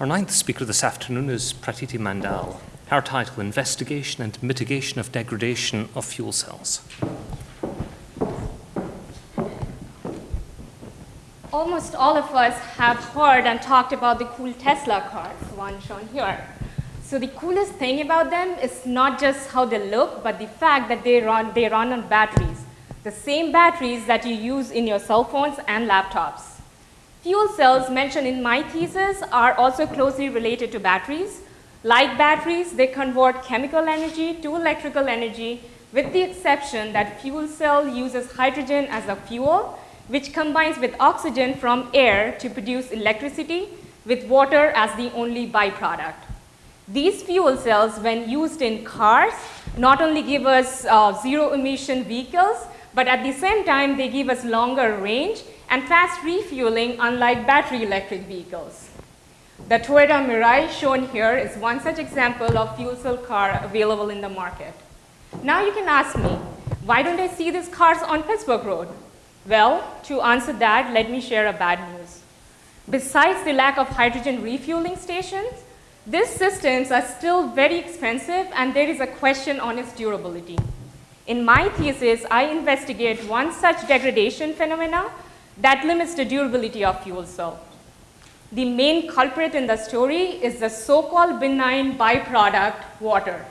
Our ninth speaker this afternoon is Pratiti Mandal. Her title, Investigation and Mitigation of Degradation of Fuel Cells. Almost all of us have heard and talked about the cool Tesla cars, one shown here. So the coolest thing about them is not just how they look, but the fact that they run, they run on batteries, the same batteries that you use in your cell phones and laptops. Fuel cells mentioned in my thesis are also closely related to batteries. Like batteries, they convert chemical energy to electrical energy with the exception that fuel cell uses hydrogen as a fuel, which combines with oxygen from air to produce electricity with water as the only byproduct. These fuel cells, when used in cars, not only give us uh, zero emission vehicles, but at the same time, they give us longer range and fast refueling unlike battery electric vehicles. The Toyota Mirai shown here is one such example of fuel cell car available in the market. Now you can ask me, why don't I see these cars on Pittsburgh Road? Well, to answer that, let me share a bad news. Besides the lack of hydrogen refueling stations, these systems are still very expensive and there is a question on its durability. In my thesis, I investigate one such degradation phenomena that limits the durability of fuel cell. The main culprit in the story is the so-called benign byproduct, water.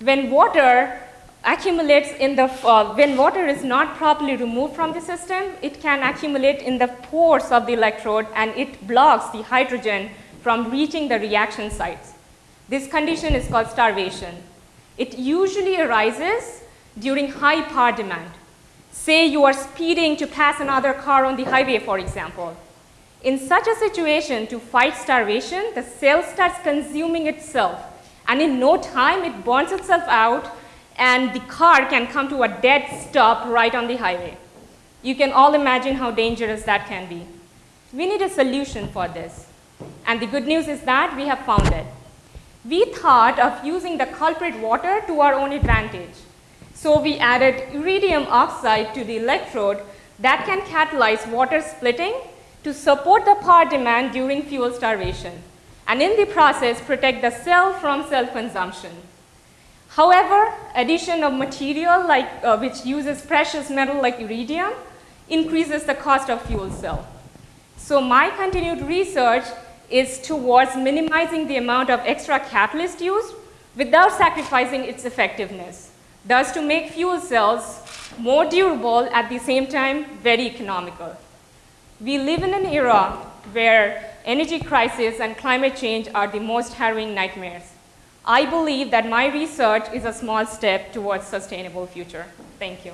When water accumulates in the, uh, when water is not properly removed from the system, it can accumulate in the pores of the electrode and it blocks the hydrogen from reaching the reaction sites. This condition is called starvation. It usually arises during high power demand. Say you are speeding to pass another car on the highway, for example. In such a situation, to fight starvation, the cell starts consuming itself. And in no time, it burns itself out, and the car can come to a dead stop right on the highway. You can all imagine how dangerous that can be. We need a solution for this. And the good news is that we have found it. We thought of using the culprit water to our own advantage. So we added iridium oxide to the electrode that can catalyze water splitting to support the power demand during fuel starvation and in the process protect the cell from self-consumption. However, addition of material like, uh, which uses precious metal like iridium increases the cost of fuel cell. So my continued research is towards minimizing the amount of extra catalyst used without sacrificing its effectiveness thus to make fuel cells more durable at the same time very economical. We live in an era where energy crisis and climate change are the most harrowing nightmares. I believe that my research is a small step towards sustainable future. Thank you.